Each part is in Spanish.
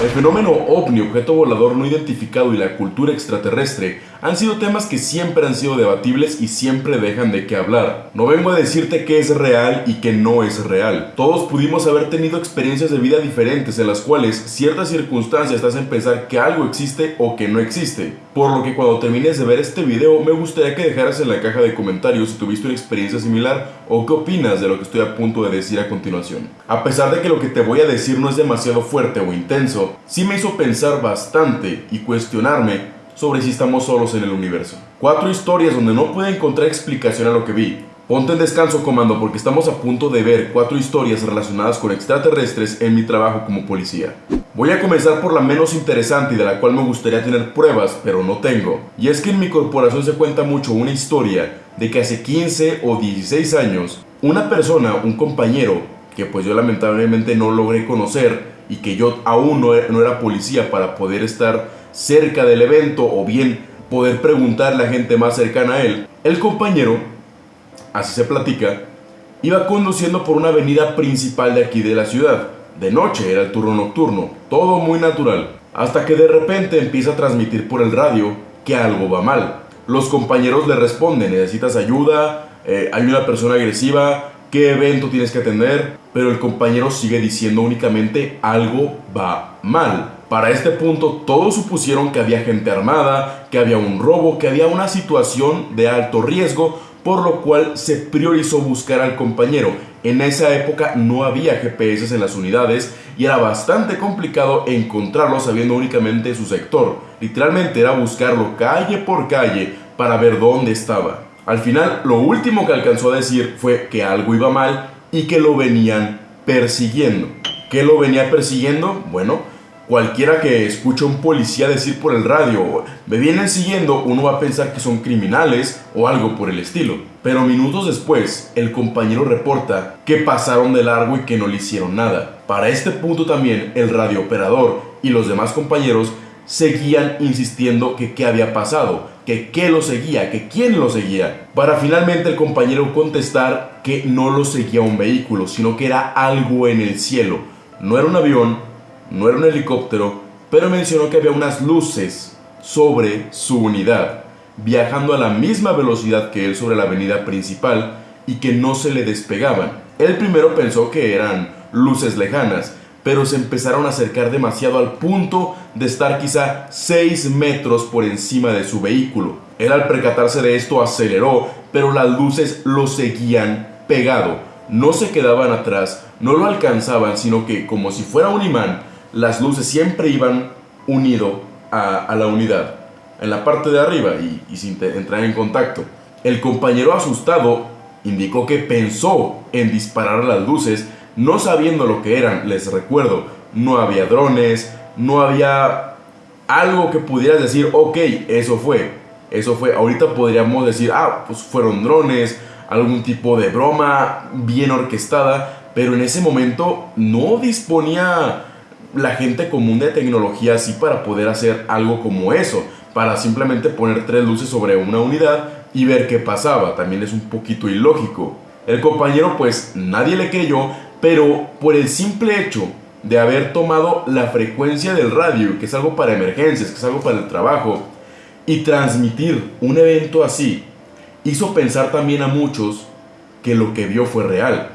El fenómeno ovni, objeto volador no identificado y la cultura extraterrestre han sido temas que siempre han sido debatibles y siempre dejan de qué hablar. No vengo a decirte que es real y que no es real. Todos pudimos haber tenido experiencias de vida diferentes en las cuales ciertas circunstancias te hacen pensar que algo existe o que no existe. Por lo que cuando termines de ver este video me gustaría que dejaras en la caja de comentarios si tuviste una experiencia similar o qué opinas de lo que estoy a punto de decir a continuación. A pesar de que lo que te voy a decir no es demasiado fuerte o intenso, sí me hizo pensar bastante y cuestionarme sobre si estamos solos en el universo. Cuatro historias donde no pude encontrar explicación a lo que vi. Ponte en descanso, comando, porque estamos a punto de ver cuatro historias relacionadas con extraterrestres en mi trabajo como policía. Voy a comenzar por la menos interesante y de la cual me gustaría tener pruebas, pero no tengo. Y es que en mi corporación se cuenta mucho una historia de que hace 15 o 16 años, una persona, un compañero, que pues yo lamentablemente no logré conocer y que yo aún no era policía para poder estar cerca del evento o bien poder preguntarle a gente más cercana a él, el compañero, así se platica, iba conduciendo por una avenida principal de aquí de la ciudad. De noche era el turno nocturno, todo muy natural, hasta que de repente empieza a transmitir por el radio que algo va mal. Los compañeros le responden, necesitas ayuda, eh, hay una persona agresiva, qué evento tienes que atender, pero el compañero sigue diciendo únicamente algo va mal. Para este punto todos supusieron que había gente armada, que había un robo, que había una situación de alto riesgo, por lo cual se priorizó buscar al compañero. En esa época no había GPS en las unidades y era bastante complicado encontrarlo sabiendo únicamente su sector. Literalmente era buscarlo calle por calle para ver dónde estaba. Al final, lo último que alcanzó a decir fue que algo iba mal y que lo venían persiguiendo. ¿Qué lo venía persiguiendo? Bueno, cualquiera que escuche un policía decir por el radio, me vienen siguiendo, uno va a pensar que son criminales o algo por el estilo. Pero minutos después, el compañero reporta que pasaron de largo y que no le hicieron nada. Para este punto también, el radiooperador y los demás compañeros seguían insistiendo que qué había pasado, que qué lo seguía, que quién lo seguía, para finalmente el compañero contestar que no lo seguía un vehículo, sino que era algo en el cielo. No era un avión, no era un helicóptero, pero mencionó que había unas luces sobre su unidad, viajando a la misma velocidad que él sobre la avenida principal y que no se le despegaban. Él primero pensó que eran luces lejanas, pero se empezaron a acercar demasiado al punto de estar quizá 6 metros por encima de su vehículo. Él al percatarse de esto aceleró, pero las luces lo seguían pegado. No se quedaban atrás, no lo alcanzaban, sino que como si fuera un imán, las luces siempre iban unido a, la unidad, en la parte de arriba y, sin entrar en contacto. El compañero asustado indicó que pensó en disparar las luces, no sabiendo lo que eran, les recuerdo, no había drones, no había algo que pudieras decir, ok, eso fue, eso fue, ahorita podríamos decir, ah, pues fueron drones, algún tipo de broma bien orquestada, pero en ese momento no disponía la gente común de tecnología así para poder hacer algo como eso, para simplemente poner tres luces sobre una unidad y ver qué pasaba, también es un poquito ilógico. El compañero pues nadie le creyó, pero por el simple hecho de haber tomado la frecuencia del radio, que es algo para emergencias, que es algo para el trabajo, y transmitir un evento así, hizo pensar también a muchos que lo que vio fue real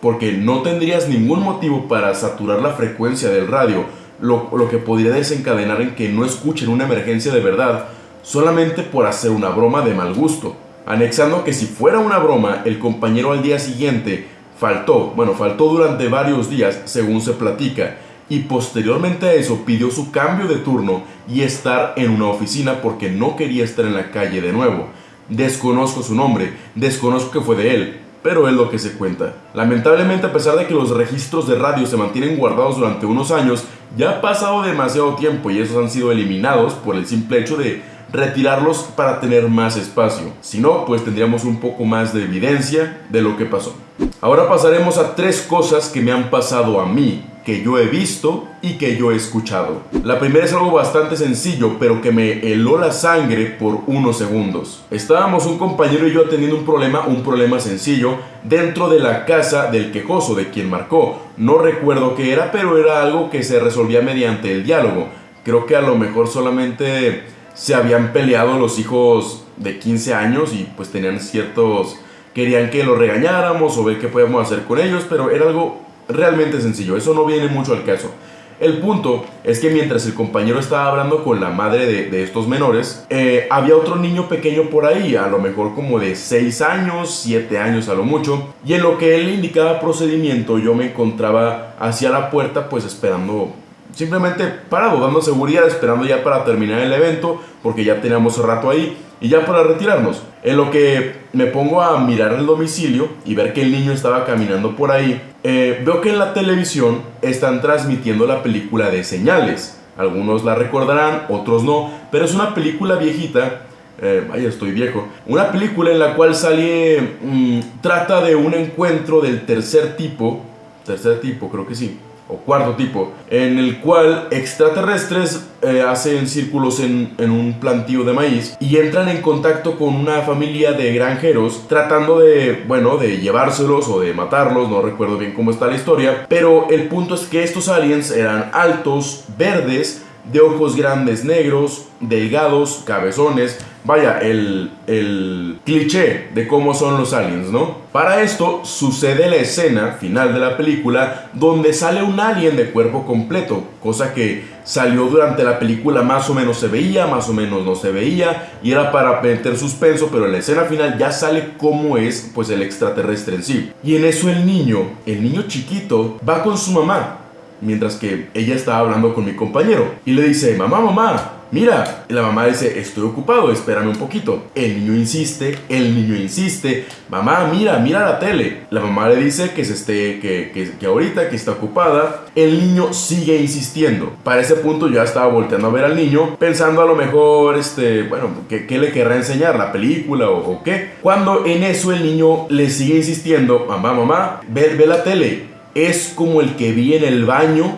porque no tendrías ningún motivo para saturar la frecuencia del radio, lo, que podría desencadenar en que no escuchen una emergencia de verdad, solamente por hacer una broma de mal gusto. Anexando que si fuera una broma, el compañero al día siguiente faltó, bueno, faltó durante varios días, según se platica, y posteriormente a eso pidió su cambio de turno y estar en una oficina porque no quería estar en la calle de nuevo. Desconozco su nombre, desconozco que fue de él, pero es lo que se cuenta. Lamentablemente, a pesar de que los registros de radio se mantienen guardados durante unos años, ya ha pasado demasiado tiempo y esos han sido eliminados por el simple hecho de retirarlos para tener más espacio. Si no, pues tendríamos un poco más de evidencia de lo que pasó. Ahora pasaremos a tres cosas que me han pasado a mí que yo he visto y que yo he escuchado. La primera es algo bastante sencillo, pero que me heló la sangre por unos segundos. Estábamos un compañero y yo teniendo un problema, un problema sencillo, dentro de la casa del quejoso, de quien marcó. No recuerdo qué era, pero era algo que se resolvía mediante el diálogo. Creo que a lo mejor solamente se habían peleado los hijos de 15 años y pues tenían ciertos... Querían que lo regañáramos o ver qué podíamos hacer con ellos, pero era algo realmente sencillo, eso no viene mucho al caso. El punto es que mientras el compañero estaba hablando con la madre de, estos menores, eh, había otro niño pequeño por ahí, a lo mejor como de 6 años, 7 años a lo mucho, y en lo que él indicaba procedimiento yo me encontraba hacia la puerta pues esperando simplemente parado, dando seguridad, esperando ya para terminar el evento, porque ya teníamos rato ahí, y ya para retirarnos. En lo que me pongo a mirar el domicilio y ver que el niño estaba caminando por ahí, eh, veo que en la televisión están transmitiendo la película de señales. Algunos la recordarán, otros no, pero es una película viejita. Eh, estoy viejo. Una película en la cual sale. Mm, trata de un encuentro del tercer tipo. Tercer tipo, creo que sí o cuarto tipo, en el cual extraterrestres eh, hacen círculos en, en, un plantío de maíz y entran en contacto con una familia de granjeros tratando de, bueno, de llevárselos o de matarlos, no recuerdo bien cómo está la historia, pero el punto es que estos aliens eran altos, verdes, de ojos grandes negros, delgados, cabezones, vaya, el, el, cliché de cómo son los aliens, ¿no? Para esto sucede la escena final de la película donde sale un alien de cuerpo completo, cosa que salió durante la película más o menos se veía, más o menos no se veía, y era para meter suspenso, pero en la escena final ya sale cómo es pues el extraterrestre en sí. Y en eso el niño, el niño chiquito, va con su mamá, mientras que ella estaba hablando con mi compañero, y le dice, mamá, mamá, mira. Y la mamá dice, estoy ocupado, espérame un poquito. El niño insiste, el niño insiste, mamá, mira, mira la tele. La mamá le dice que se esté, que, que, ahorita, que está ocupada. El niño sigue insistiendo. Para ese punto ya estaba volteando a ver al niño, pensando a lo mejor, este, bueno, ¿qué, le querrá enseñar? ¿La película o, qué? Cuando en eso el niño le sigue insistiendo, mamá, mamá, ve, ve la tele. Es como el que vi en el baño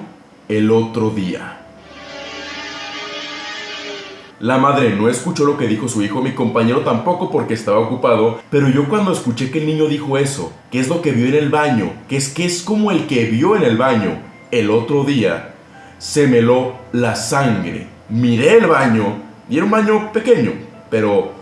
el otro día. La madre no escuchó lo que dijo su hijo, mi compañero tampoco porque estaba ocupado, pero yo cuando escuché que el niño dijo eso, que es lo que vio en el baño, que es que es como el que vio en el baño el otro día, se me lo la sangre. Miré el baño y era un baño pequeño, pero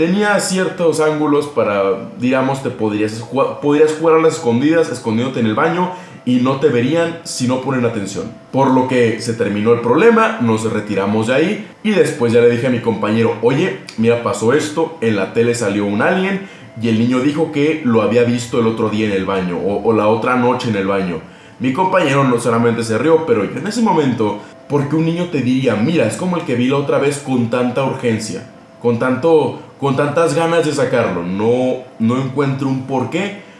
tenía ciertos ángulos para, digamos, te podrías podrías jugar a las escondidas, escondiéndote en el baño y no te verían si no ponen atención. Por lo que se terminó el problema, nos retiramos de ahí y después ya le dije a mi compañero, oye, mira, pasó esto, en la tele salió un alien y el niño dijo que lo había visto el otro día en el baño o, la otra noche en el baño. Mi compañero no solamente se rió, pero en ese momento, porque un niño te diría, mira, es como el que vi la otra vez con tanta urgencia, con tanto, con tantas ganas de sacarlo, no, no encuentro un porqué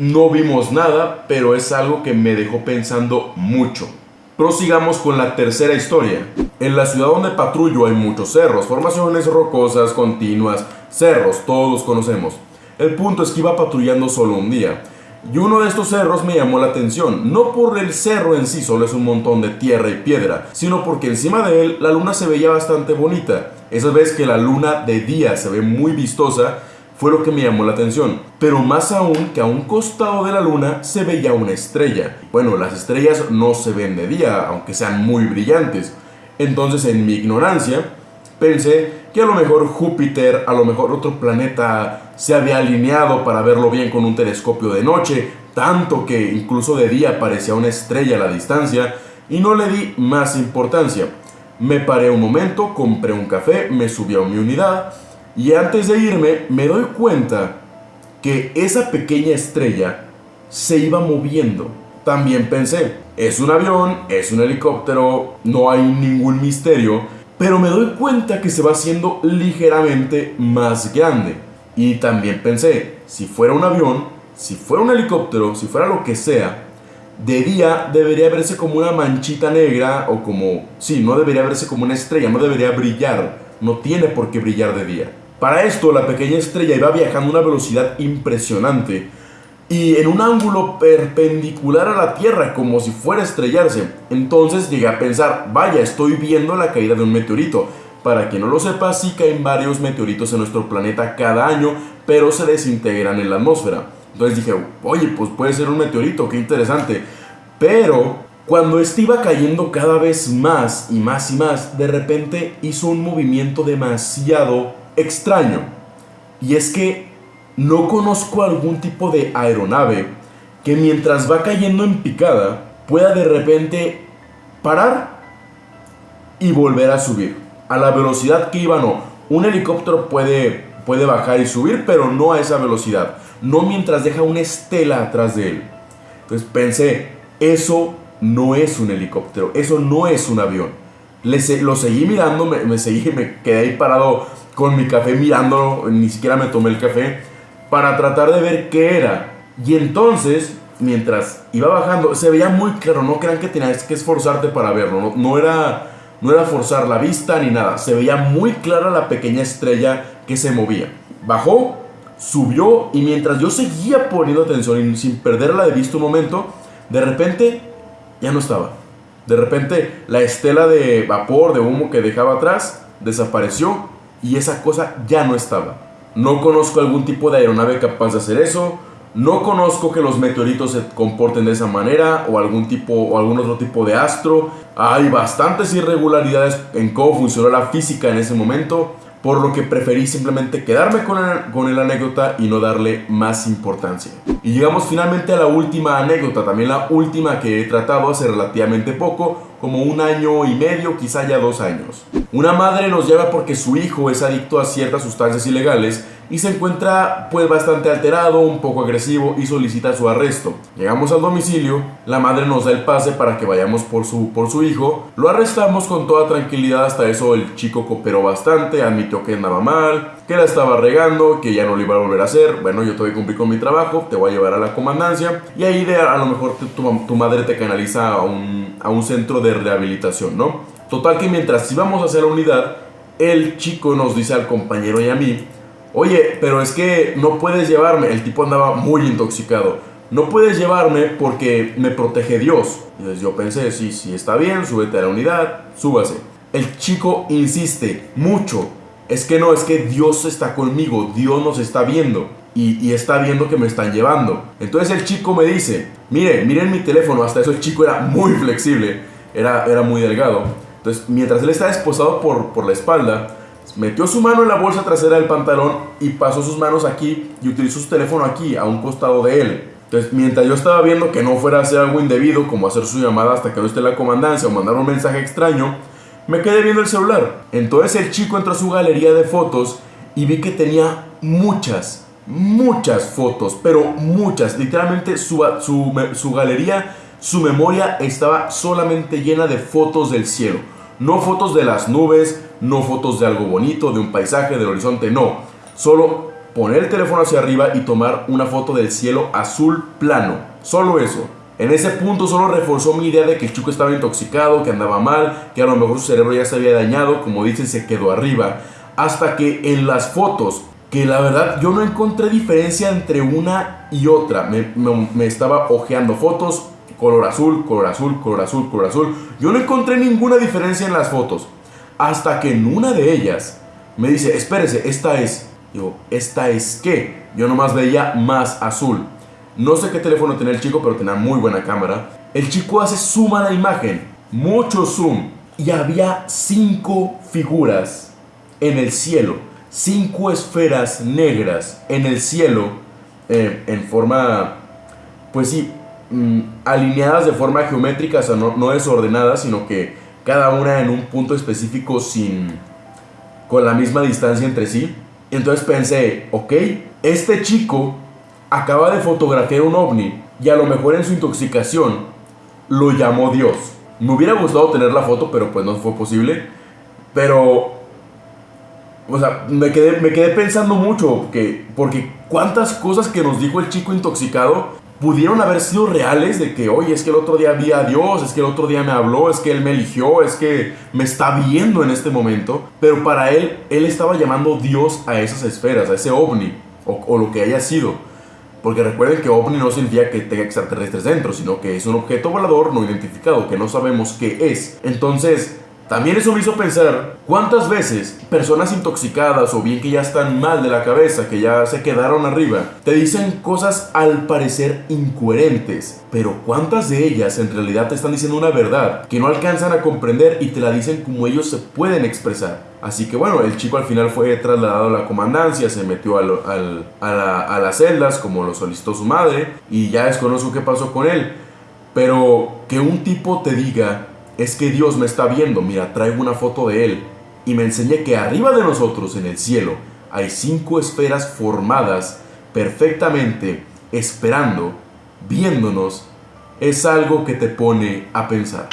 no vimos nada, pero es algo que me dejó pensando mucho. Prosigamos con la tercera historia. En la ciudad donde patrullo hay muchos cerros, formaciones rocosas continuas, cerros, todos conocemos. El punto es que iba patrullando solo un día. Y uno de estos cerros me llamó la atención, no por el cerro en sí, solo es un montón de tierra y piedra, sino porque encima de él la luna se veía bastante bonita. Esa vez que la luna de día se ve muy vistosa, fue lo que me llamó la atención. Pero más aún que a un costado de la luna se veía una estrella. Bueno, las estrellas no se ven de día, aunque sean muy brillantes. Entonces en mi ignorancia pensé que a lo mejor Júpiter, a lo mejor otro planeta se había alineado para verlo bien con un telescopio de noche, tanto que incluso de día parecía una estrella a la distancia y no le di más importancia. Me paré un momento, compré un café, me subí a mi unidad y antes de irme me doy cuenta que esa pequeña estrella se iba moviendo. También pensé, es un avión, es un helicóptero, no hay ningún misterio, pero me doy cuenta que se va haciendo ligeramente más grande. Y también pensé, si fuera un avión, si fuera un helicóptero, si fuera lo que sea, de día debería verse como una manchita negra o como, sí, no debería verse como una estrella, no debería brillar no tiene por qué brillar de día. Para esto, la pequeña estrella iba viajando a una velocidad impresionante y en un ángulo perpendicular a la Tierra, como si fuera a estrellarse. Entonces llegué a pensar, vaya, estoy viendo la caída de un meteorito. Para quien no lo sepa, sí caen varios meteoritos en nuestro planeta cada año, pero se desintegran en la atmósfera. Entonces dije, oye, pues puede ser un meteorito, qué interesante. Pero cuando este iba cayendo cada vez más y más y más, de repente hizo un movimiento demasiado extraño. Y es que no conozco algún tipo de aeronave que mientras va cayendo en picada pueda de repente parar y volver a subir. A la velocidad que iba no. Un helicóptero puede, puede bajar y subir, pero no a esa velocidad. No mientras deja una estela atrás de él. Entonces pensé, eso no es un helicóptero, eso no es un avión. Le, lo seguí mirando, me, me, seguí, me quedé ahí parado con mi café mirando, ni siquiera me tomé el café, para tratar de ver qué era. Y entonces, mientras iba bajando, se veía muy claro, no crean que tenías que esforzarte para verlo, no, era, no era forzar la vista ni nada, se veía muy clara la pequeña estrella que se movía. Bajó, subió y mientras yo seguía poniendo atención y sin perderla de vista un momento, de repente ya no estaba. De repente la estela de vapor, de humo que dejaba atrás, desapareció y esa cosa ya no estaba. No conozco algún tipo de aeronave capaz de hacer eso. No conozco que los meteoritos se comporten de esa manera o algún tipo o algún otro tipo de astro. Hay bastantes irregularidades en cómo funcionó la física en ese momento por lo que preferí simplemente quedarme con el, con el anécdota y no darle más importancia. Y llegamos finalmente a la última anécdota, también la última que he tratado hace relativamente poco, como un año y medio, quizá ya dos años. Una madre nos lleva porque su hijo es adicto a ciertas sustancias ilegales y se encuentra pues bastante alterado, un poco agresivo y solicita su arresto. Llegamos al domicilio, la madre nos da el pase para que vayamos por su, por su hijo, lo arrestamos con toda tranquilidad, hasta eso el chico cooperó bastante, admitió que andaba mal, que la estaba regando, que ya no lo iba a volver a hacer, bueno yo te voy a cumplir con mi trabajo, te voy a llevar a la comandancia y ahí de, a lo mejor tu, madre te canaliza a un, a un centro de rehabilitación, ¿no? Total que mientras íbamos hacia la unidad, el chico nos dice al compañero y a mí, Oye, pero es que no puedes llevarme. El tipo andaba muy intoxicado. No puedes llevarme porque me protege Dios. Entonces yo pensé, sí, sí, está bien, súbete a la unidad, súbase. El chico insiste mucho. Es que no, es que Dios está conmigo, Dios nos está viendo. Y, está viendo que me están llevando. Entonces el chico me dice, mire, miren mi teléfono. Hasta eso el chico era muy flexible, era, muy delgado. Entonces mientras él estaba esposado por, por la espalda, Metió su mano en la bolsa trasera del pantalón y pasó sus manos aquí y utilizó su teléfono aquí, a un costado de él. Entonces, mientras yo estaba viendo que no fuera a hacer algo indebido, como hacer su llamada hasta que no esté la comandancia o mandar un mensaje extraño, me quedé viendo el celular. Entonces el chico entró a su galería de fotos y vi que tenía muchas, muchas fotos, pero muchas. Literalmente su, su, su galería, su memoria estaba solamente llena de fotos del cielo. No fotos de las nubes, no fotos de algo bonito, de un paisaje, del horizonte, no. Solo poner el teléfono hacia arriba y tomar una foto del cielo azul plano. Solo eso. En ese punto solo reforzó mi idea de que el chico estaba intoxicado, que andaba mal, que a lo mejor su cerebro ya se había dañado, como dicen, se quedó arriba. Hasta que en las fotos, que la verdad yo no encontré diferencia entre una y otra. Me, me estaba ojeando fotos, color azul, color azul, color azul, color azul. Yo no encontré ninguna diferencia en las fotos. Hasta que en una de ellas me dice, espérese, esta es. Digo, ¿esta es qué? Yo nomás veía más azul. No sé qué teléfono tenía el chico, pero tenía muy buena cámara. El chico hace zoom a la imagen, mucho zoom. Y había cinco figuras en el cielo. Cinco esferas negras en el cielo. Eh, en forma, pues sí, mm, alineadas de forma geométrica, o sea, no, no desordenadas, sino que cada una en un punto específico sin con la misma distancia entre sí. Entonces pensé, ok, este chico acaba de fotografiar un ovni y a lo mejor en su intoxicación lo llamó Dios. Me hubiera gustado tener la foto, pero pues no fue posible. Pero, o sea, me quedé, me quedé pensando mucho, que, porque cuántas cosas que nos dijo el chico intoxicado pudieron haber sido reales de que, oye, es que el otro día vi a Dios, es que el otro día me habló, es que Él me eligió, es que me está viendo en este momento. Pero para Él, Él estaba llamando Dios a esas esferas, a ese ovni, o, o lo que haya sido. Porque recuerden que ovni no significa que tenga extraterrestres dentro, sino que es un objeto volador no identificado, que no sabemos qué es. Entonces, también eso me hizo pensar cuántas veces personas intoxicadas o bien que ya están mal de la cabeza, que ya se quedaron arriba, te dicen cosas al parecer incoherentes, pero cuántas de ellas en realidad te están diciendo una verdad que no alcanzan a comprender y te la dicen como ellos se pueden expresar. Así que bueno, el chico al final fue trasladado a la comandancia, se metió a, a las celdas como lo solicitó su madre y ya desconozco qué pasó con él. Pero que un tipo te diga es que Dios me está viendo, mira, traigo una foto de Él. Y me enseñé que arriba de nosotros en el cielo hay cinco esferas formadas perfectamente, esperando, viéndonos, es algo que te pone a pensar.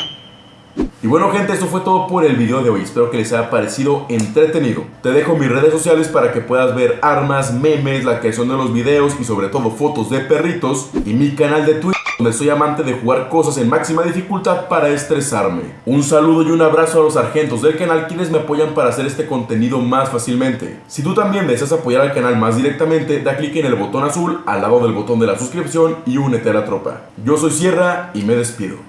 Y bueno gente, esto fue todo por el video de hoy, espero que les haya parecido entretenido. Te dejo mis redes sociales para que puedas ver armas, memes, la creación de los videos y sobre todo fotos de perritos y mi canal de Twitch donde soy amante de jugar cosas en máxima dificultad para estresarme. Un saludo y un abrazo a los sargentos del canal quienes me apoyan para hacer este contenido más fácilmente. Si tú también deseas apoyar al canal más directamente, da clic en el botón azul al lado del botón de la suscripción y únete a la tropa. Yo soy Sierra y me despido.